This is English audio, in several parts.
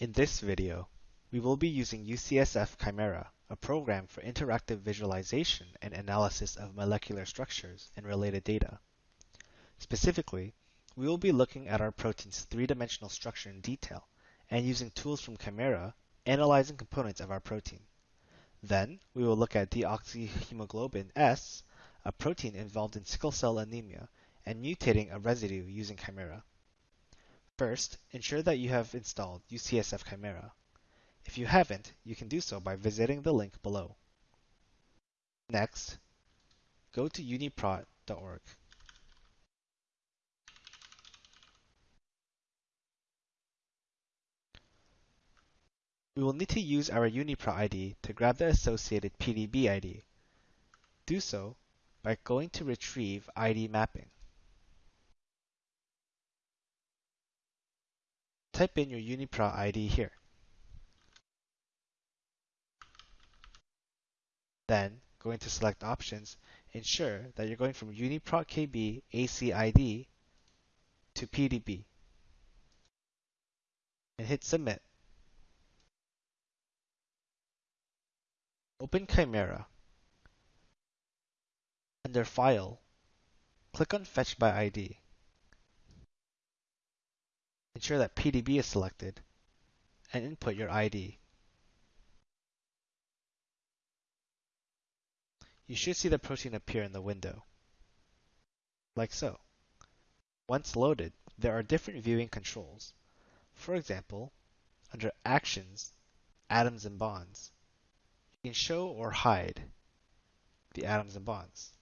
In this video, we will be using UCSF Chimera, a program for interactive visualization and analysis of molecular structures and related data. Specifically, we will be looking at our protein's three-dimensional structure in detail and using tools from Chimera, analyzing components of our protein. Then, we will look at deoxyhemoglobin S, a protein involved in sickle cell anemia, and mutating a residue using Chimera. First, ensure that you have installed UCSF Chimera. If you haven't, you can do so by visiting the link below. Next, go to uniprot.org. We will need to use our UniProt ID to grab the associated PDB ID. Do so by going to Retrieve ID Mapping. Type in your UniProt ID here. Then, going to select options, ensure that you're going from UniProt KB ACID to PDB. And hit Submit. Open Chimera. Under File, click on Fetch by ID. Ensure that PDB is selected and input your ID. You should see the protein appear in the window, like so. Once loaded, there are different viewing controls. For example, under Actions, Atoms and Bonds, you can show or hide the atoms and bonds.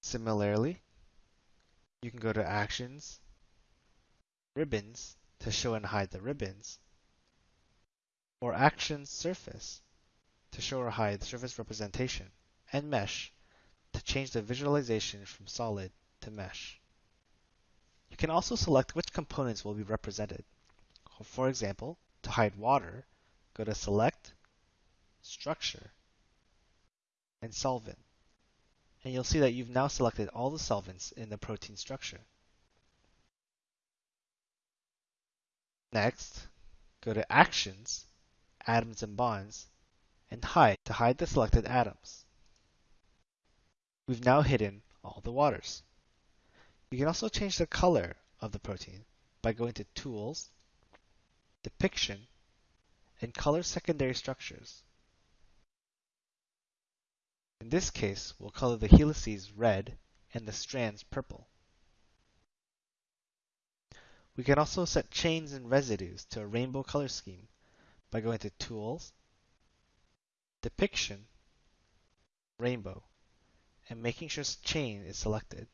Similarly, you can go to Actions, Ribbons to show and hide the ribbons, or Actions Surface to show or hide the surface representation, and Mesh to change the visualization from solid to mesh. You can also select which components will be represented. For example, to hide water, go to Select, Structure, and Solvent and you'll see that you've now selected all the solvents in the protein structure. Next, go to Actions, Atoms and Bonds, and Hide to hide the selected atoms. We've now hidden all the waters. You can also change the color of the protein by going to Tools, Depiction, and Color Secondary Structures. In this case, we'll color the helices red and the strands purple. We can also set chains and residues to a rainbow color scheme by going to Tools, Depiction, Rainbow, and making sure Chain is selected.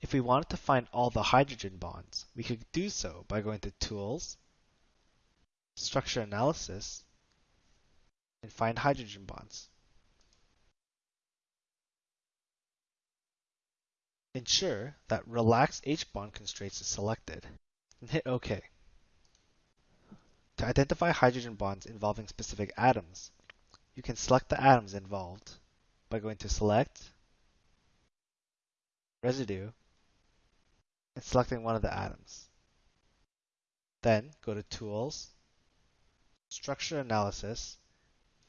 If we wanted to find all the hydrogen bonds, we could do so by going to Tools, Structure Analysis, and find hydrogen bonds. Ensure that Relax H-bond constraints is selected, and hit OK. To identify hydrogen bonds involving specific atoms, you can select the atoms involved by going to Select, Residue, and selecting one of the atoms. Then go to Tools, Structure Analysis,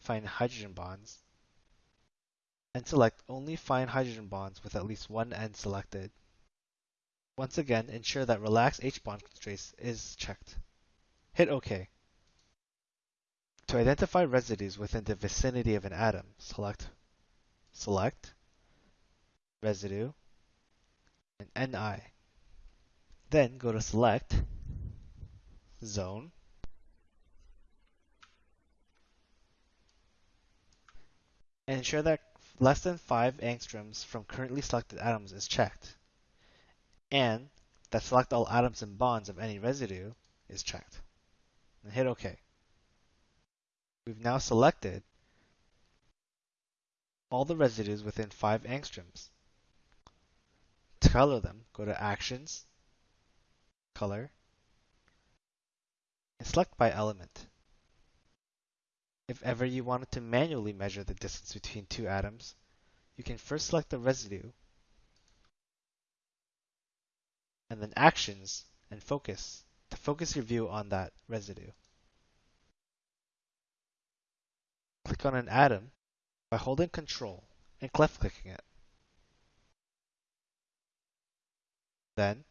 find hydrogen bonds, and select only find hydrogen bonds with at least one end selected. Once again, ensure that Relax H-bond constraints is checked. Hit OK. To identify residues within the vicinity of an atom, select Select, Residue, and NI. Then go to Select, Zone, ensure that less than 5 angstroms from currently selected atoms is checked, and that select all atoms and bonds of any residue is checked. And hit OK. We've now selected all the residues within 5 angstroms. To color them, go to Actions, Color, and select by element. If ever you wanted to manually measure the distance between two atoms, you can first select the residue and then actions and focus to focus your view on that residue. Click on an atom by holding Control and left clicking it. Then,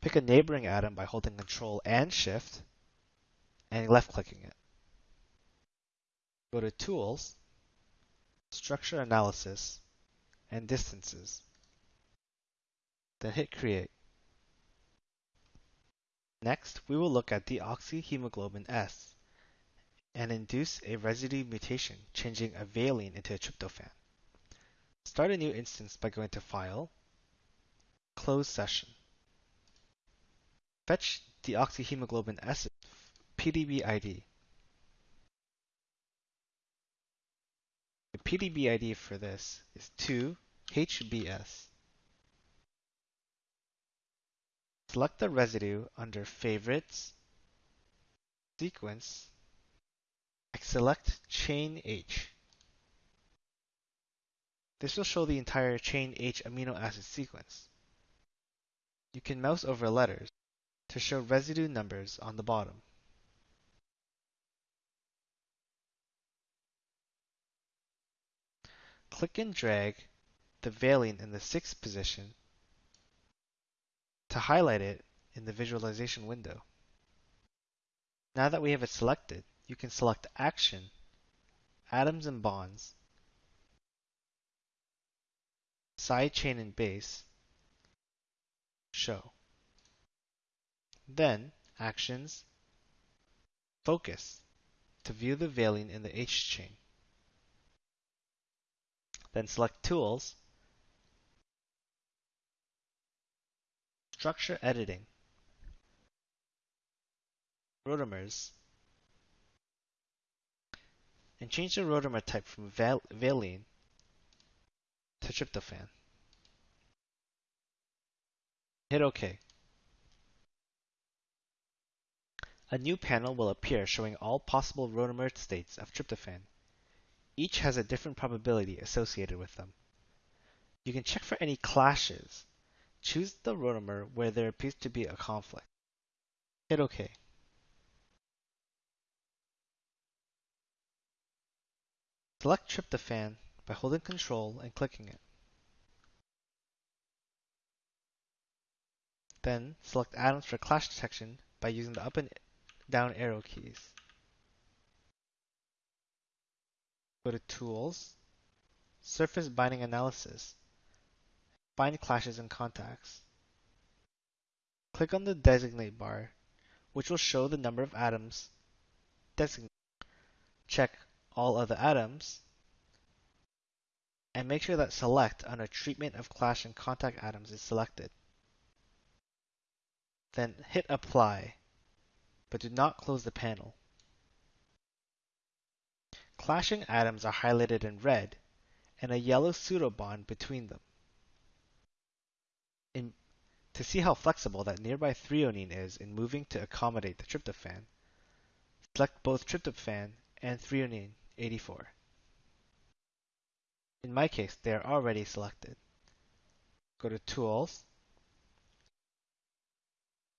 pick a neighboring atom by holding Control and Shift and left clicking it. Go to Tools, Structure Analysis, and Distances. Then hit Create. Next, we will look at deoxyhemoglobin S and induce a residue mutation, changing a valine into a tryptophan. Start a new instance by going to File, Close Session. Fetch deoxyhemoglobin S PDB ID. The PDB ID for this is 2HBS. Select the residue under Favorites, Sequence, and select Chain H. This will show the entire Chain H amino acid sequence. You can mouse over letters to show residue numbers on the bottom. Click and drag the valine in the sixth position to highlight it in the visualization window. Now that we have it selected, you can select Action, Atoms and Bonds, Side Chain and Base, Show. Then, Actions, Focus, to view the valine in the H chain. Then select Tools, Structure editing. Rotamers. And change the rotamer type from val valine to tryptophan. Hit OK. A new panel will appear showing all possible rotamer states of tryptophan. Each has a different probability associated with them. You can check for any clashes Choose the rotamer where there appears to be a conflict. Hit OK. Select tryptophan by holding Ctrl and clicking it. Then select atoms for clash detection by using the up and down arrow keys. Go to Tools, Surface Binding Analysis, Find clashes and contacts. Click on the Designate bar, which will show the number of atoms designated. Check All Other Atoms, and make sure that Select under Treatment of Clash and Contact Atoms is selected. Then hit Apply, but do not close the panel. Clashing atoms are highlighted in red, and a yellow pseudobond between them. In, to see how flexible that nearby threonine is in moving to accommodate the tryptophan, select both tryptophan and threonine 84. In my case, they are already selected. Go to Tools,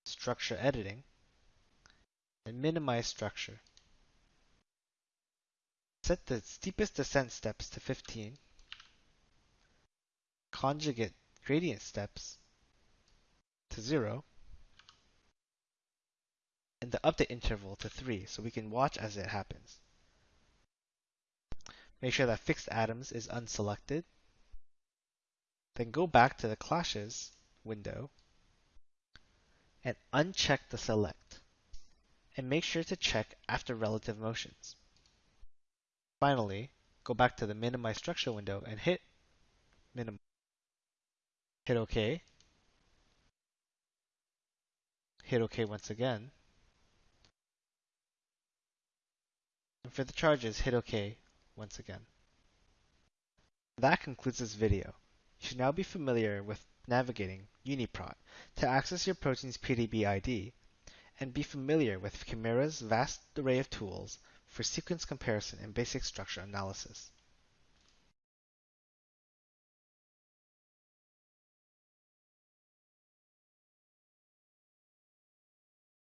Structure Editing, and minimize structure. Set the steepest descent steps to 15, conjugate gradient steps to 0 and the update interval to 3 so we can watch as it happens. Make sure that fixed atoms is unselected. Then go back to the clashes window and uncheck the select. And make sure to check after relative motions. Finally, go back to the minimize structure window and hit minimize. Hit OK hit OK once again. And for the charges, hit OK once again. That concludes this video. You should now be familiar with navigating UniProt to access your protein's PDB ID and be familiar with Chimera's vast array of tools for sequence comparison and basic structure analysis.